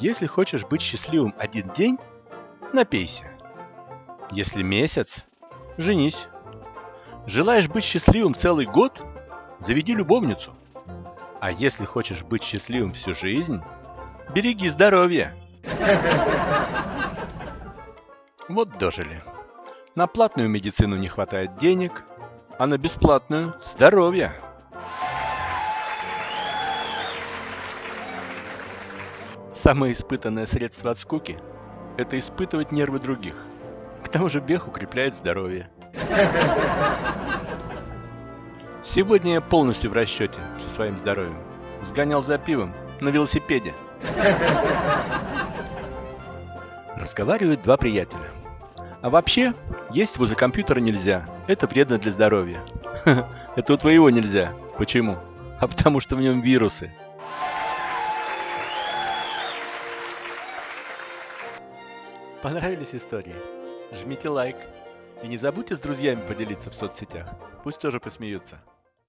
Если хочешь быть счастливым один день, напейся. Если месяц, женись. Желаешь быть счастливым целый год, заведи любовницу. А если хочешь быть счастливым всю жизнь, береги здоровье. Вот дожили. На платную медицину не хватает денег, а на бесплатную – здоровья. Самое испытанное средство от скуки – это испытывать нервы других. К тому же бег укрепляет здоровье. Сегодня я полностью в расчете со своим здоровьем. Сгонял за пивом на велосипеде. Разговаривают два приятеля. А вообще, есть возле компьютера нельзя. Это вредно для здоровья. Это у твоего нельзя. Почему? А потому что в нем вирусы. Понравились истории? Жмите лайк. И не забудьте с друзьями поделиться в соцсетях. Пусть тоже посмеются.